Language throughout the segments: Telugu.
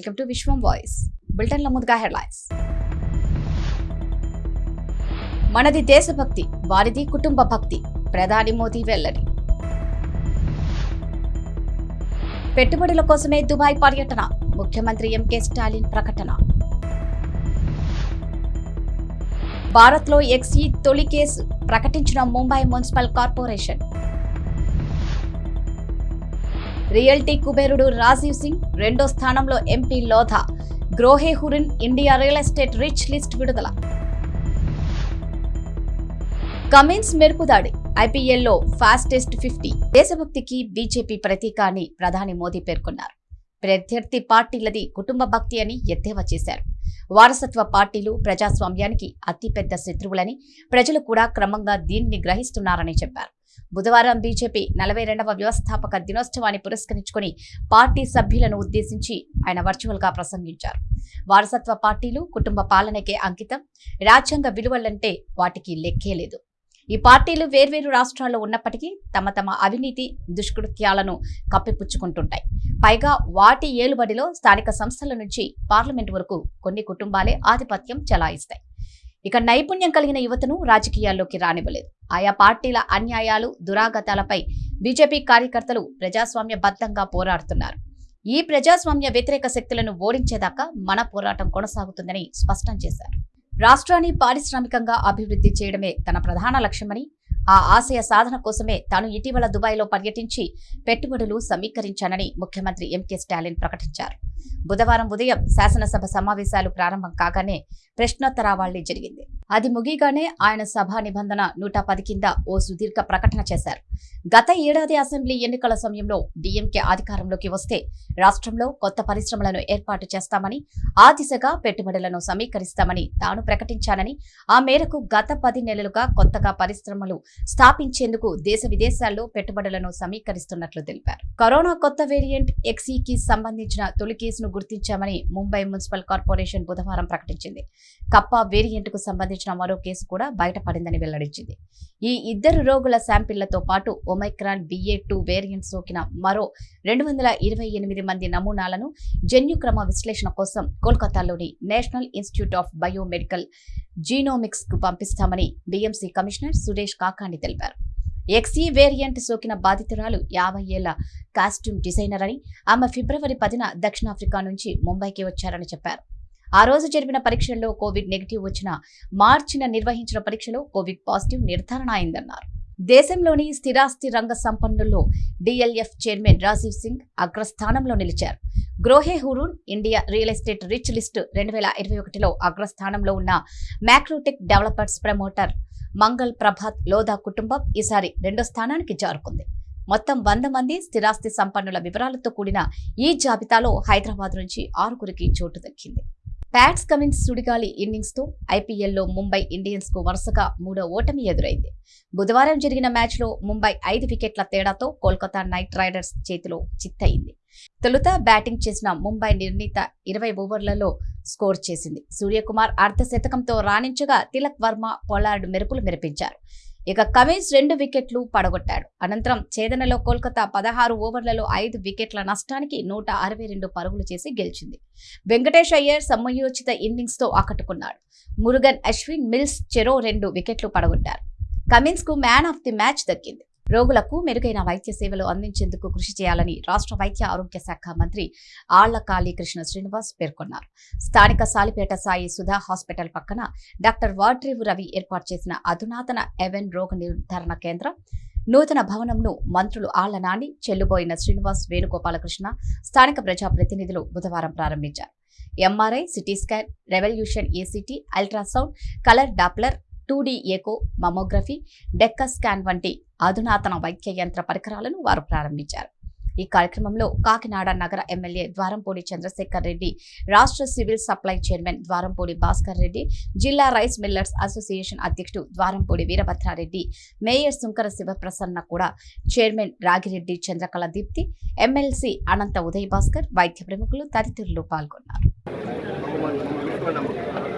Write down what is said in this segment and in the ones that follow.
Welcome to Vishwam voice. బులెటిన్ల ముందుగా హెడ్లైన్స్. మనది దేశభక్తి వారిది కుటుంబ భక్తి. ప్రధాని మోదీ వెల్లడి. పెట్టుబడుల కోసమే దుబాయ్ పర్యటన ముఖ్యమంత్రి ఎంకే స్టాలిన్ ప్రకటన. భారత్లో ఎక్సీ తొలి కేసు ప్రకటించిన ముంబై మున్సిపల్ కార్పొరేషన్. రియల్టీ కుబేరుడు రాజీవ్ సింగ్ రెండో స్థానంలో MP Lodha Grohe Hurun India real estate rich list విడుదల. కమిన్స్ మెరుపుదాడి ఐపీఎల్లో ఫాస్టెస్ట్ ఫిఫ్టీ. దేశభక్తికి బీజేపీ ప్రతీక అని ప్రధాని మోదీ పేర్కొన్నారు. ప్రత్యర్థి పార్టీలది కుటుంబ భక్తి అని ఎద్దేవా చేశారు. వారసత్వ పార్టీలు ప్రజాస్వామ్యానికి అతిపెద్ద శత్రువులని ప్రజలు కూడా క్రమంగా దీన్ని గ్రహిస్తున్నారని చెప్పారు. బుధవారం బీజేపీ నలభై రెండవ వ్యవస్థాపక దినోత్సవాన్ని పురస్కరించుకుని పార్టీ సభ్యులను ఉద్దేశించి ఆయన వర్చువల్గా ప్రసంగించారు. వారసత్వ పార్టీలు కుటుంబ పాలనకే అంకితం రాజ్యాంగ విలువలంటే వాటికి లెక్కే లేదు. ఈ పార్టీలు వేర్వేరు రాష్ట్రాల్లో ఉన్నప్పటికీ తమ తమ అవినీతి దుష్కృత్యాలను కప్పిపుచ్చుకుంటుంటాయి. పైగా వాటి ఏలుబడిలో స్థానిక సంస్థల నుంచి పార్లమెంట్ వరకు కొన్ని కుటుంబాలే ఆధిపత్యం చెలాయిస్తాయి. ఇక నైపుణ్యం కలిగిన యువతను రాజకీయాల్లోకి రానివ్వలేదు. ఆయా పార్టీల అన్యాయాలు దురాగతాలపై బీజేపీ కార్యకర్తలు ప్రజాస్వామ్య బద్దంగా పోరాడుతున్నారు. ఈ ప్రజాస్వామ్య వ్యతిరేక శక్తులను ఓడించేదాకా మన పోరాటం కొనసాగుతుందని స్పష్టం చేశారు. రాష్ట్రాన్ని పారిశ్రామికంగా అభివృద్ధి చేయడమే తన ప్రధాన లక్ష్యమని ఆ ఆశయ సాధన కోసమే తాను ఇటీవల దుబాయ్లో పర్యటించి పెట్టుబడులు సమీకరించానని ముఖ్యమంత్రి ఎంకే స్టాలిన్ ప్రకటించారు. బుధవారం ఉదయం శాసనసభ సమావేశాలు ప్రారంభం కాగానే ప్రశ్నోత్తరావళి జరిగింది. అది ముగిగానే ఆయన సభా నిబంధన నూట పది కింద ఓ సుదీర్ఘ ప్రకటన చేశారు. గత ఏడాది అసెంబ్లీ ఎన్నికల సమయంలో డిఎంకే అధికారంలోకి వస్తే రాష్ట్రంలో కొత్త పరిశ్రమలను ఏర్పాటు చేస్తామని ఆ దిశగా పెట్టుబడులను సమీకరిస్తామని తాను ప్రకటించానని ఆ మేరకు గత పది నెలలుగా కొత్తగా పరిశ్రమలు స్థాపించేందుకు దేశ విదేశాల్లో పెట్టుబడులను సమీకరిస్తున్నట్లు తెలిపారు. కరోనా కొత్త వేరియంట్ ఎక్సీకి సంబంధించిన తొలికి కేసును గుర్తించామని ముంబై మున్సిపల్ కార్పొరేషన్ బుధవారం ప్రకటించింది. కప్ప వేరియంట్కు సంబంధించిన మరో కేసు కూడా బయటపడిందని వెల్లడించింది. ఈ ఇద్దరు రోగుల శాంపిళ్ళతో పాటు ఒమైక్రాన్ బిఏ టూ వేరియంట్ సోకిన మరో రెండు వందల ఇరవై ఎనిమిది మంది నమూనాలను జన్యుక్రమ విశ్లేషణ కోసం కోల్కతాలోని నేషనల్ ఇన్స్టిట్యూట్ ఆఫ్ బయోమెడికల్ జీనోమిక్స్కు పంపిస్తామని డీఎంసీ కమిషనర్ సురేష్ కాకాని తెలిపారు. ఎక్సీ వేరియంట్ సోకిన బాధితురాలు యాభై ఏళ్ళ కాస్ట్యూమ్ డిజైనర్ అని ఆమె ఫిబ్రవరి పదిన దక్షిణాఫ్రికా నుంచి ముంబైకి వచ్చారని చెప్పారు. ఆ రోజు జరిపిన పరీక్షల్లో కోవిడ్ నెగిటివ్ వచ్చిన మార్చిన నిర్వహించిన పరీక్షలో కోవిడ్ పాజిటివ్ నిర్ధారణ అయిందన్నారు. దేశంలోని స్థిరాస్తి రంగ సంపన్నుల్లో డిఎల్ఎఫ్ చైర్మన్ రాజీవ్ సింగ్ అగ్రస్థానంలో నిలిచారు. Grohe Hurun India real estate rich list రెండు వేల ఇరవై ఒకటిలో అగ్రస్థానంలో ఉన్న macrotech developers promoter Mangal Prabhat Lodha కుటుంబం ఈసారి రెండో స్థానానికి జారుకుంది. మొత్తం వంద మంది స్థిరాస్తి సంపన్నుల వివరాలతో కూడిన ఈ జాబితాలో హైదరాబాద్ నుంచి ఆరుగురికి చోటు దక్కింది. ప్యాట్స్ కమిన్స్ సుడిగాలి ఇన్నింగ్స్తో ఐపీఎల్లో ముంబై ఇండియన్స్కు వరుసగా మూడో ఓటమి ఎదురైంది. బుధవారం జరిగిన మ్యాచ్లో ముంబై ఐదు వికెట్ల తేడాతో కోల్కతా నైట్ రైడర్స్ చేతిలో చిత్తయింది. తొలుత బ్యాటింగ్ చేసిన ముంబై నిర్ణీత ఇరవై ఓవర్లలో స్కోర్ చేసింది. సూర్యకుమార్ అర్ధ శతకంతో రాణించగా తిలక్ వర్మ పొలార్డ్ మెరుపులు మెరిపించారు. ఇక కమిన్స్ రెండు వికెట్లు పడగొట్టాడు. అనంతరం ఛేదనలో కోల్కతా పదహారు ఓవర్లలో ఐదు వికెట్ల నష్టానికి నూట అరవై రెండు పరుగులు చేసి గెలిచింది. వెంకటేష్ అయ్యర్ సమయోచిత ఇన్నింగ్స్తో ఆకట్టుకున్నాడు. మురుగన్ అశ్విన్ మిల్స్ చెరో రెండు వికెట్లు పడగొట్టారు. కమిన్స్కు మ్యాన్ ఆఫ్ ది మ్యాచ్ దక్కింది. రోగులకు మెరుగైన వైద్య సేవలు అందించేందుకు కృషి చేయాలని రాష్ట్ర వైద్య ఆరోగ్య శాఖ మంత్రి ఆళ్ళ కాళీకృష్ణ శ్రీనివాస్ పేర్కొన్నారు. స్థానిక సాలిపేట సాయి సుధా హాస్పిటల్ పక్కన డాక్టర్ వాడ్రేవు రవి ఏర్పాటు చేసిన అధునాతన ఎవెన్ రోగ నిర్ధారణ కేంద్రం నూతన భవనంను మంత్రులు ఆళ్ళ నాని చెల్లుబోయిన శ్రీనివాస్ వేణుగోపాలకృష్ణ స్థానిక ప్రజాప్రతినిధులు బుధవారం ప్రారంభించారు. MRI CT scan revolution ACT ultrasound colour Doppler two echo mammography డెక్క స్కాన్ వంటి అధునాతన వైద్య యంత్ర పరికరాలను వారు ప్రారంభించారు. ఈ కార్యక్రమంలో కాకినాడ నగర ఎమ్మెల్యే ద్వారంపూడి చంద్రశేఖర్ రెడ్డి రాష్ట్ర civil supply chairman Dwarampudi Bhaskar Reddy జిల్లా రైస్ మిల్లర్స్ అసోసియేషన్ అధ్యక్షుడు ద్వారంపూడి వీరభద్రారెడ్డి మేయర్ శుంకర శివప్రసన్న కూడా చైర్మన్ రాగిరెడ్డి చంద్రకళ దీప్తి ఎమ్మెల్సీ అనంత ఉదయ్ భాస్కర్ వైద్య ప్రముఖులు తదితరులు పాల్గొన్నారు.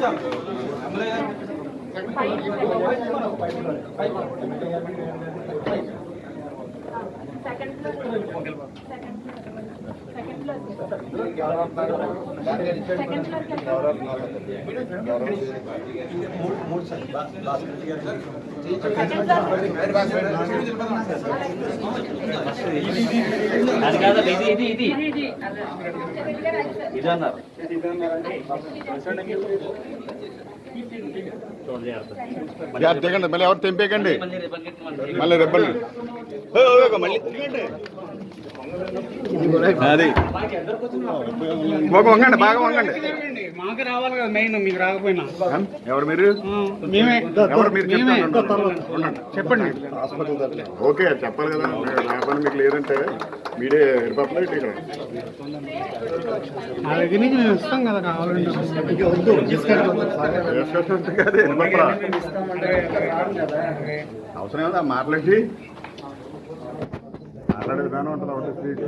నా అది కాదు ఇది ఇది ఇది ఇది అన్నారు దిగండి మళ్ళీ ఎవరు తెంపేయకండి. మళ్ళీ రెబ్బలు అది. బాగా వంగండి బాగా వంగండి. మాకు రావాలి కదా మెయిన్ మీకు రాకపోయినా. ఎవరు మీరు? మేమే. ఎవరు మీరు మేమే. చెప్తాను ఉండండి. చెప్పండి. ఓకే చెప్పాలి కదా. లేకపోతే మీకు లేదంటే మీరే ఇటు ఇక్కడ. మా దగ్గర నుంచి మేము ఇస్తాం కదా కావాలంటే. డిస్కషన్ ఉంటుంది కదా ఎడిపోతారా అవసరం ఏదా మాట్లాడి మాట్లాడే విధానం ఉంటుంది ఒకటి స్ట్రీట్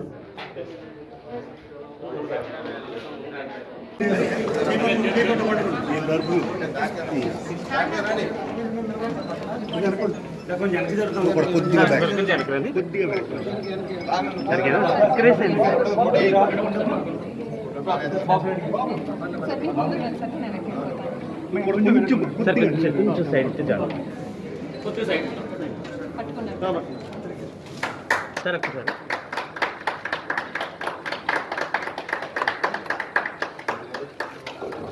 సార్ కొంచెం కొంచెం సైడ్ ఇస్తే చాలు కొంచెం సైడ్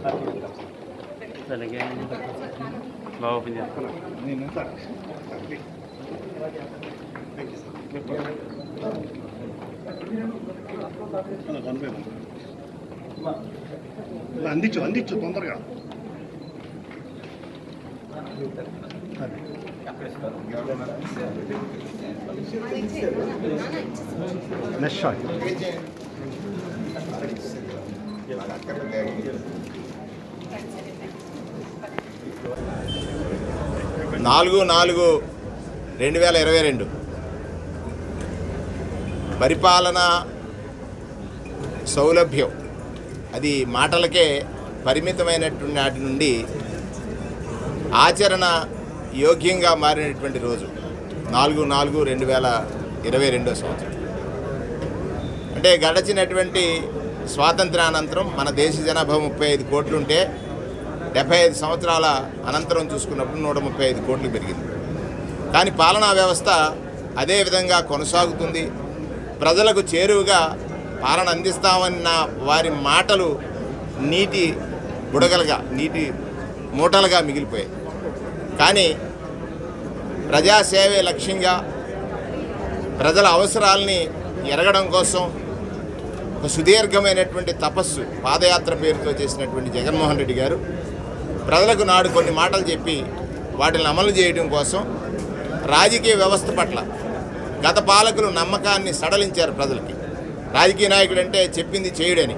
సార్ ఒక్కసారి అలాగే బాగా ఓపెన్ చేస్తాను అందించు అందించు తొందరగా నెక్స్ట్ నాలుగు నాలుగు రెండు వేల ఇరవై రెండు. పరిపాలన సౌలభ్యం. అది మాటలకే పరిమితమైనటువంటి నాటి నుండి ఆచరణ యోగ్యంగా మారినటువంటి రోజు. నాలుగు నాలుగు రెండు వేల ఇరవై రెండో సంవత్సరం. అంటే గడచినటువంటి స్వాతంత్రానంతరం మన దేశ జనాభా ముప్పై ఐదు కోట్లుంటే డెబ్బై ఐదు సంవత్సరాల అనంతరం చూసుకున్నప్పుడు నూట ముప్పై ఐదు కోట్లు పెరిగింది. కానీ పాలనా వ్యవస్థ అదే విధంగా కొనసాగుతుంది. ప్రజలకు చేరువుగా పాలన అందిస్తామన్న వారి మాటలు నీటి బుడగలుగా నీటి మూటలుగా మిగిలిపోయాయి. కానీ ప్రజాసేవే లక్ష్యంగా ప్రజల అవసరాలని ఎరగడం కోసం ఒక సుదీర్ఘమైనటువంటి తపస్సు పాదయాత్ర పేరుతో చేసినటువంటి జగన్మోహన్ రెడ్డి గారు ప్రజలకు నాడు కొన్ని మాటలు చెప్పి వాటిని అమలు చేయడం కోసం రాజకీయ వ్యవస్థ పట్ల గత పాలకులు నమ్మకాన్ని సడలించారు ప్రజలకి. రాజకీయ నాయకుడు అంటే చెప్పింది చేయుడని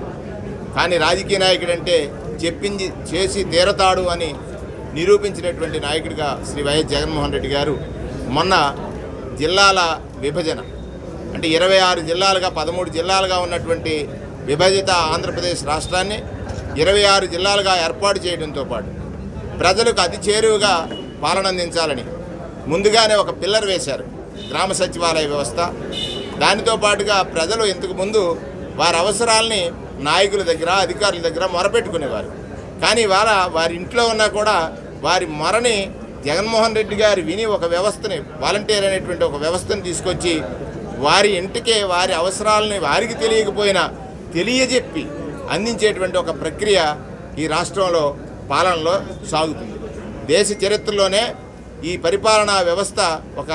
కానీ రాజకీయ నాయకుడు అంటే చెప్పింది చేసి తీరతాడు అని నిరూపించినటువంటి నాయకుడిగా శ్రీ వైఎస్ జగన్మోహన్ రెడ్డి గారు మొన్న జిల్లాల విభజన అంటే ఇరవై ఆరు జిల్లాలుగా పదమూడు జిల్లాలుగా ఉన్నటువంటి విభజిత ఆంధ్రప్రదేశ్ రాష్ట్రాన్ని ఇరవై ఆరు జిల్లాలుగా ఏర్పాటు చేయడంతో పాటు ప్రజలకు అతి చేరువుగా పాలన అందించాలని ముందుగానే ఒక పిల్లర్ వేశారు గ్రామ సచివాలయ వ్యవస్థ. దానితో పాటుగా ప్రజలు ఇంతకు ముందు వారి అవసరాలని నాయకుల దగ్గర అధికారుల దగ్గర మొరపెట్టుకునేవారు. కానీ ఇవాళ వారి ఇంట్లో ఉన్నా కూడా వారి మొరని జగన్మోహన్ రెడ్డి గారు విని ఒక వ్యవస్థని వాలంటీర్ అనేటువంటి ఒక వ్యవస్థను తీసుకొచ్చి వారి ఇంటికే వారి అవసరాలని వారికి తెలియకపోయినా తెలియజెప్పి అందించేటువంటి ఒక ప్రక్రియ ఈ రాష్ట్రంలో పాలనలో సాగుతుంది. దేశ చరిత్రలోనే ఈ పరిపాలనా వ్యవస్థ ఒక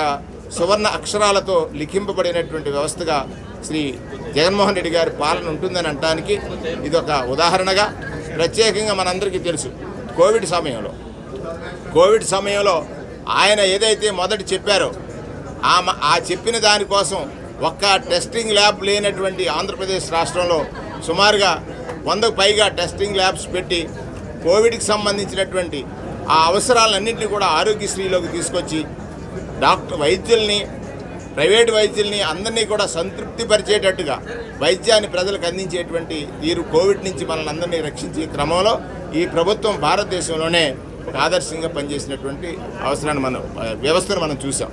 సువర్ణ అక్షరాలతో లిఖింపబడినటువంటి వ్యవస్థగా శ్రీ జగన్మోహన్ రెడ్డి గారి పాలన ఉంటుందని అనటానికి ఇది ఒక ఉదాహరణగా ప్రత్యేకంగా మనందరికీ తెలుసు కోవిడ్ సమయంలో. కోవిడ్ సమయంలో ఆయన ఏదైతే మొదటి చెప్పారో ఆ ఆ చెప్పిన దానికోసం ఒక్క టెస్టింగ్ ల్యాబ్ లేనటువంటి ఆంధ్రప్రదేశ్ రాష్ట్రంలో సుమారుగా వందకు పైగా టెస్టింగ్ ల్యాబ్స్ పెట్టి కోవిడ్కి సంబంధించినటువంటి ఆ అవసరాలన్నింటినీ కూడా ఆరోగ్యశ్రీలోకి తీసుకొచ్చి డాక్టర్ వైద్యుల్ని ప్రైవేట్ వైద్యుల్ని అందరినీ కూడా సంతృప్తిపరిచేటట్టుగా వైద్యాన్ని ప్రజలకు అందించేటువంటి తీరు కోవిడ్ నుంచి మనల్ని అందరినీ రక్షించే క్రమంలో ఈ ప్రభుత్వం భారతదేశంలోనే ఒక ఆదర్శంగా పనిచేసినటువంటి అవసరాన్ని మనం వ్యవస్థను మనం చూసాం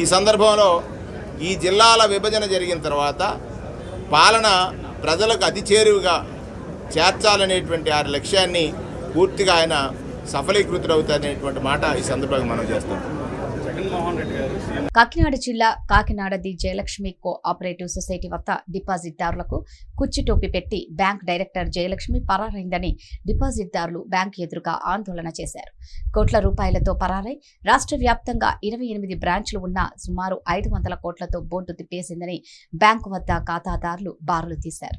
ఈ సందర్భంలో ఈ జిల్లాల విభజన జరిగిన తర్వాత పాలన ప్రజలకు అతి చేరువుగా చేర్చాలనేటువంటి ఆ లక్ష్యాన్ని పూర్తిగా ఆయన సఫలీకృతుడవుతారనేటువంటి మాట ఈ సందర్భంగా మనం చేస్తాం. కాకినాడ జిల్లా Kakinada the Jayalakshmi cooperative society వద్ద డిపాజిట్దారులకు కుర్చీ టోపీ పెట్టి బ్యాంక్ డైరెక్టర్ జయలక్ష్మి పరారైందని డిపాజిట్దారులు బ్యాంక్ ఎదురుగా ఆందోళన చేశారు. కోట్ల రూపాయలతో పరారై రాష్ట్ర వ్యాప్తంగా ఇరవై ఎనిమిది బ్రాంచ్లు ఉన్న సుమారు ఐదు వందల కోట్లతో బోర్డు తిప్పేసిందని బ్యాంకు వద్ద ఖాతాదారులు బారులు తీశారు.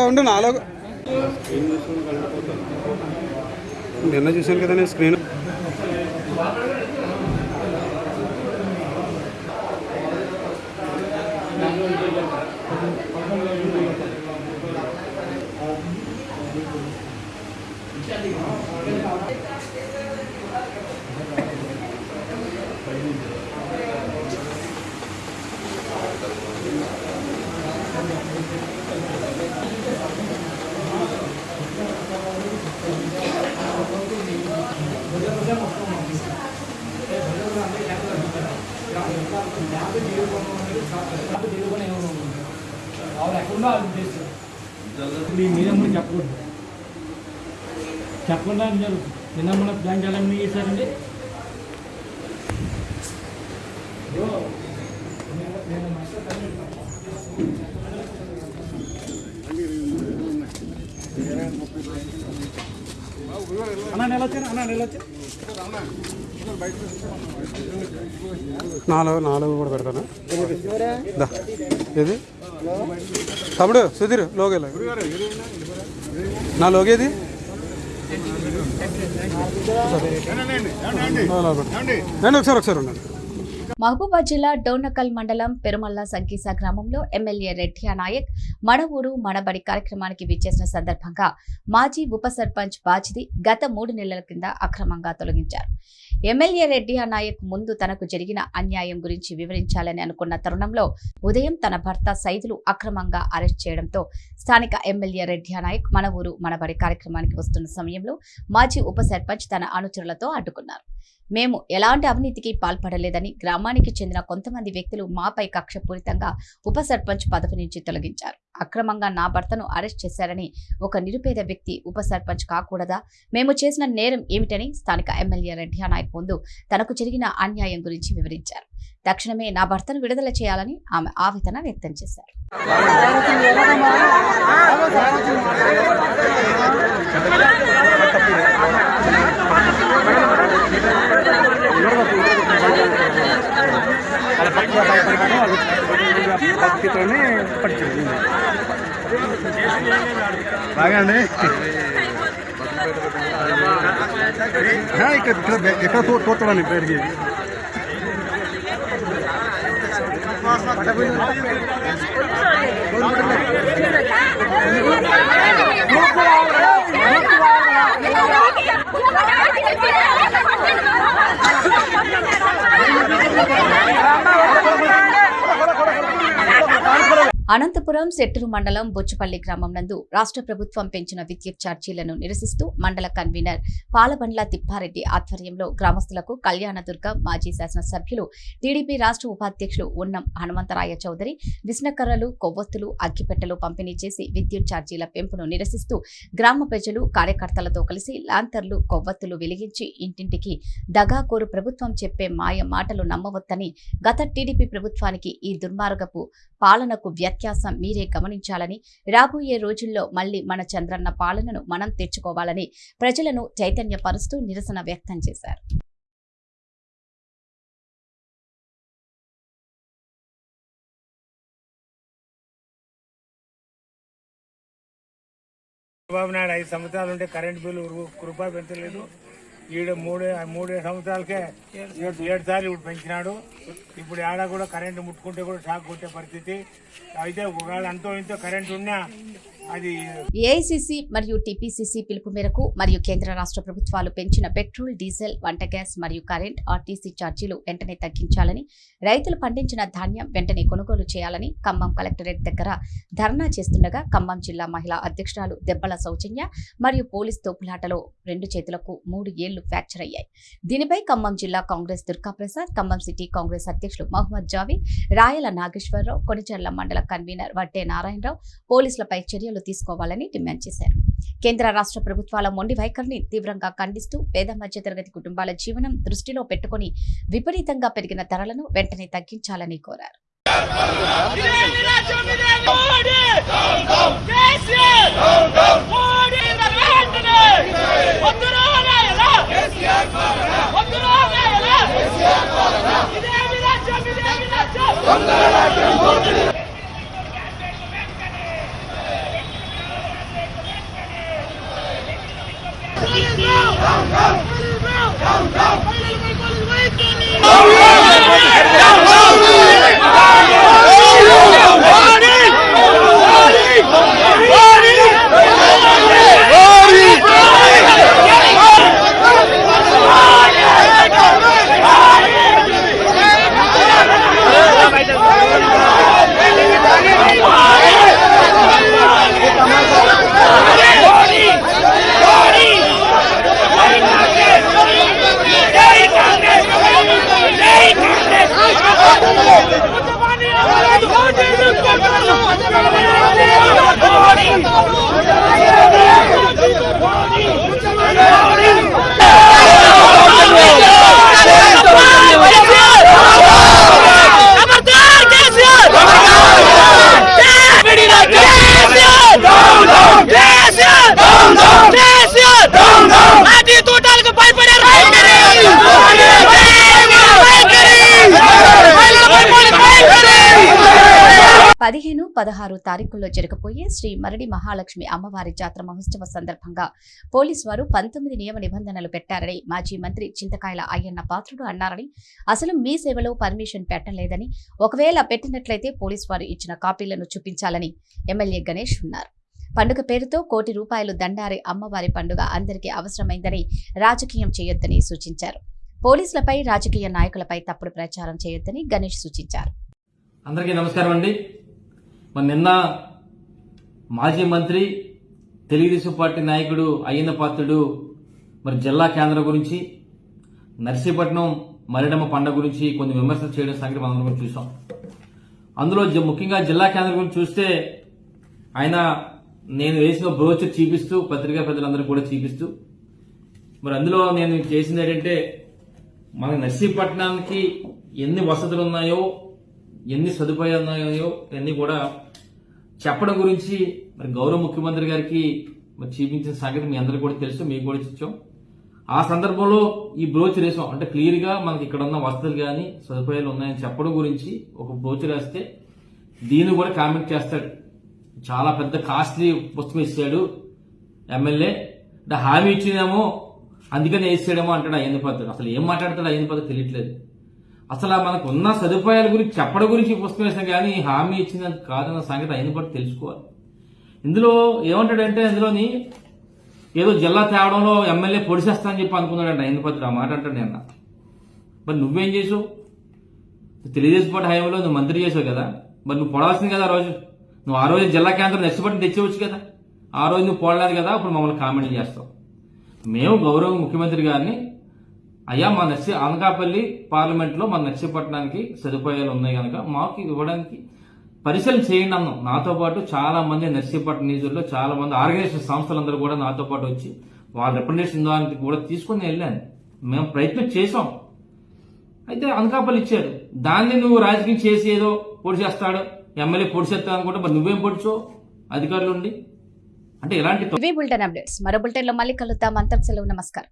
ఉండు నాలో నిన్న చూశాను కదా నేను స్క్రీన్. మీ మీద కూడా చెప్పకూడదు చెప్పకుండా జరుగుతుంది నిన్న మన బ్యాంక్ ఎలా చేశారండి? నాలుగు నాలుగు కూడా పెడతాను? దా. ఏది? తమ్ముడు సుధీర్ లోగేలా? నా లోగేది? ఒకసారి ఒకసారి ఉండండి. మహబూబాద్ జిల్లా డోర్నకల్ మండలం పెరుమల్ల సంకీస గ్రామంలో ఎమ్మెల్యే రెడ్డియా నాయక్ మడవూరు మడబడి కార్యక్రమానికి విచ్చేసిన సందర్భంగా మాజీ ఉప సర్పంచ్ బాచిది గత మూడు నెలల కింద అక్రమంగా తొలగించారు. ఎమ్మెల్యే రెడ్డి నాయక్ ముందు తనకు జరిగిన అన్యాయం గురించి వివరించాలని అనుకున్న తరుణంలో ఉదయం తన భర్త సైదులు అక్రమంగా అరెస్ట్ చేయడంతో స్థానిక ఎమ్మెల్యే రెడ్డి నాయక్ మన ఊరు మనబడి కార్యక్రమానికి వస్తున్న సమయంలో మాజీ ఉప సర్పంచ్ తన అనుచరులతో అడ్డుకున్నారు. మేము ఎలాంటి అవినీతికి పాల్పడలేదని గ్రామానికి చెందిన కొంతమంది వ్యక్తులు మాపై కక్షపూరితంగా ఉప సర్పంచ్ పదవి నుంచి తొలగించారు. అక్రమంగా నా భర్తను అరెస్ట్ చేశారని ఒక నిరుపేద వ్యక్తి ఉప సర్పంచ్ కాకూడదా? మేము చేసిన నేరం ఏమిటని స్థానిక ఎమ్మెల్యే రెడ్డియా నాయక్ ముందు తనకు జరిగిన అన్యాయం గురించి వివరించారు. తక్షణమే నా భర్తను విడుదల చేయాలని ఆమె ఆవేదన వ్యక్తం చేశారు. ಕಿತ್ಕೊಂಡೆ ಪಡ್ತೀನಿ ಬಾಗಂಡ್ರಿ ಹಾಂ ಇಕ್ಕ ಎಕ್ಕ ತೋತಾಡನೆ ಬೇಡ್ಗೆ ಪಟ అనంతపురం సెట్టూరు మండలం బొచ్చుపల్లి గ్రామం నందు రాష్ట్ర ప్రభుత్వం పెంచిన విద్యుత్ ఛార్జీలను నిరసిస్తూ మండల కన్వీనర్ పాలబండ్ల తిప్పారెడ్డి ఆధ్వర్యంలో గ్రామస్తులకు కళ్యాణదుర్గ మాజీ శాసనసభ్యులు టీడీపీ రాష్ట్ర ఉపాధ్యక్షులు ఉన్నం హనుమంతరాయ చౌదరి విస్నకర్రలు కొవ్వొత్తులు అగ్గిపెట్టెలు పంపిణీ చేసి విద్యుత్ ఛార్జీల పెంపును నిరసిస్తూ గ్రామ ప్రజలు కార్యకర్తలతో కలిసి లాంతర్లు కొవ్వొత్తులు వెలిగించి ఇంటింటికి దగాకోరు ప్రభుత్వం చెప్పే మాయ మాటలు నమ్మవద్దని గత టీడీపీ ప్రభుత్వానికి ఈ దుర్మార్గపు పాలనకు వ్యత్యాసం మీరే గమనించాలని రాబోయే రోజుల్లో మళ్ళీ మన చంద్రన్న పాలనను మనం తెచ్చుకోవాలని ప్రజలను చైతన్యపరుస్తూ నిరసన వ్యక్తం చేశారు. చంద్రబాబు నాయుడు ఐదు సంవత్సరాలు ఉంటే కరెంట్ బిల్లు రూపాయి పెంచలేదు. ఈడ మూడే మూడే సంవత్సరాలకే ఏడు ఏడు సార్లు ఇప్పుడు పెంచినాడు. ఇప్పుడు ఆడ కూడా కరెంటు ముట్టుకుంటే కూడా షాక్ కొట్టే పరిస్థితి. అయితే ఒకవేళ అంతో ఇంతో కరెంటు ఉన్నా ఏఐసిసి మరియు టీపీసీసీ పిలుపు మేరకు మరియు కేంద్ర రాష్ట్ర ప్రభుత్వాలు పెంచిన పెట్రోల్ డీజిల్ వంట గ్యాస్ మరియు కరెంట్ ఆర్టీసీ ఛార్జీలు వెంటనే తగ్గించాలని రైతులు పండించిన ధాన్యం వెంటనే కొనుగోలు చేయాలని ఖమ్మం కలెక్టరేట్ దగ్గర ధర్నా చేస్తుండగా ఖమ్మం జిల్లా మహిళా అధ్యక్షురాలు దెబ్బల సౌజన్య మరియు పోలీస్ తోపులాటలో రెండు చేతులకు మూడు ఏళ్ళు ఫ్రాక్చర్ అయ్యాయి. దీనిపై ఖమ్మం జిల్లా Congress Durgaprasad Khammam city Congress అధ్యక్షులు మహమ్మద్ జావి రాయల నాగేశ్వరరావు కొనిచెర్ల మండల కన్వీనర్ వడ్డే నారాయణరావు పోలీసులపై చర్యలు తీసుకోవాలని డిమాండ్ చేశారు. కేంద్ర రాష్ట్ర ప్రభుత్వాల మొండి వైఖరిని తీవ్రంగా ఖండిస్తూ పేద మధ్యతరగతి కుటుంబాల జీవనం దృష్టిలో పెట్టుకుని విపరీతంగా పెరిగిన ధరలను వెంటనే తగ్గించాలని కోరారు. Go, go! Go, go! పదిహేను పదహారు తారీఖుల్లో జరగబోయే శ్రీ మరడి మహాలక్ష్మి అమ్మవారి జాతర మహోత్సవ సందర్భంగా పోలీసు వారు పంతొమ్మిది నియమ నిబంధనలు పెట్టారని మాజీ మంత్రి చింతకాయల అయ్యన్న పాత్రుడు అన్నారని అసలు మీ సేవలో పర్మిషన్ పెట్టలేదని ఒకవేళ పెట్టినట్లయితే పోలీసు వారు ఇచ్చిన కాపీలను చూపించాలని ఎమ్మెల్యే గణేష్ ఉన్నారు. పండుగ పేరుతో కోటి రూపాయలు దండారి అమ్మవారి పండుగ అందరికీ అవసరమైందని రాజకీయం చేయొద్దని సూచించారు. పోలీసులపై రాజకీయ నాయకులపై తప్పుడు ప్రచారం చేయొద్దని గణేష్ సూచించారు. అందరికీ నమస్కారం అండి. మరి నిన్న మాజీ మంత్రి తెలుగుదేశం పార్టీ నాయకుడు అయ్యన్న పాత్రుడు మరి జిల్లా కేంద్రం గురించి నర్సీపట్నం మరిడమ్మ పండుగ గురించి కొన్ని విమర్శలు చేయడం సంగతి మనం కూడా చూసాం. అందులో జ- ముఖ్యంగా జిల్లా కేంద్రం గురించి చూస్తే ఆయన నేను వేసిన బ్రోచర్ చూపిస్తూ పత్రికా ప్రజలందరూ కూడా చూపిస్తూ మరి అందులో నేను చేసింది ఏంటంటే మన నర్సీపట్నానికి ఎన్ని వసతులు ఉన్నాయో ఎన్ని సదుపాయాలు ఉన్నాయో అన్ని కూడా చెప్పడం గురించి మరి గౌరవ ముఖ్యమంత్రి గారికి మరి చూపించిన సంగతి మీ అందరికీ కూడా తెలుసు మీకు కూడా ఇచ్చాం. ఆ సందర్భంలో ఈ బ్రోచర్ వేసాం. అంటే క్లియర్గా మనకి ఇక్కడ ఉన్న వసతులు కానీ సదుపాయాలు ఉన్నాయని చెప్పడం గురించి ఒక బ్రోచర్ వేస్తే దీన్ని కూడా కామెంట్ చేస్తాడు. చాలా పెద్ద కాస్ట్లీ పుస్తకం ఇచ్చాడు ఎమ్మెల్యే. అంటే హామీ ఇచ్చినేమో అందుకని వేసాడేమో అంటాడు అయ్యింది పద్ధతి. అసలు ఏం మాట్లాడతాడు అయ్యింది పద్ధతి తెలియట్లేదు. అసలు మనకు ఉన్న సదుపాయాల గురించి చెప్పడం గురించి పుస్తకం వేసాం కానీ హామీ ఇచ్చినది కాదన్న సంగతి అయిన పట్టు తెలుసుకోవాలి. ఇందులో ఏమంటాడంటే ఇందులోని ఏదో జిల్లా తేవడంలో ఎమ్మెల్యే పొడిసేస్తా అని చెప్పి అనుకున్నాడంట ఆయన పత్రి ఆ మాట అంటాడు నిన్న. మరి నువ్వేం చేసావు? తెలుగుదేశం పార్టీ హయాంలో నువ్వు మంత్రి చేసావు కదా. మరి నువ్వు పొడవలసింది కదా ఆ రోజు. నువ్వు ఆ రోజు జిల్లా కేంద్రం నర్సిపట్నం తెచ్చేవచ్చు కదా. ఆ రోజు నువ్వు పోడలేదు కదా అప్పుడు మమ్మల్ని కామెంట్లు చేస్తావు. మేము గౌరవ ముఖ్యమంత్రి గారిని అయ్యా మా నర్సి అనకాపల్లి పార్లమెంట్లో మన నర్సీపట్నానికి సదుపాయాలు ఉన్నాయి కనుక మాకు ఇవ్వడానికి పరిశీలన చేయండి అన్నాం. నాతో పాటు చాలా మంది నర్సీపట్నం నిధుల్లో చాలా మంది ఆర్గనైజేషన్ సంస్థలందరూ కూడా నాతో పాటు వచ్చి వాళ్ళ రిప్రజెంటేషన్ దానికి కూడా తీసుకుని వెళ్ళాను. మేము ప్రయత్నం చేసాం అయితే అనకాపల్లి ఇచ్చాడు. దాన్ని నువ్వు రాజకీయం చేసి ఏదో పొడి చేస్తాడు. ఎమ్మెల్యే పొడి చేస్తాను అనుకుంటే మరి నువ్వేం పొడిచో అధికారులు ఉండి. అంటే ఇలాంటి మరో బులెటిన్లో మళ్ళీ కలుద్దాం. అంతకు సెలవు. నమస్కారం.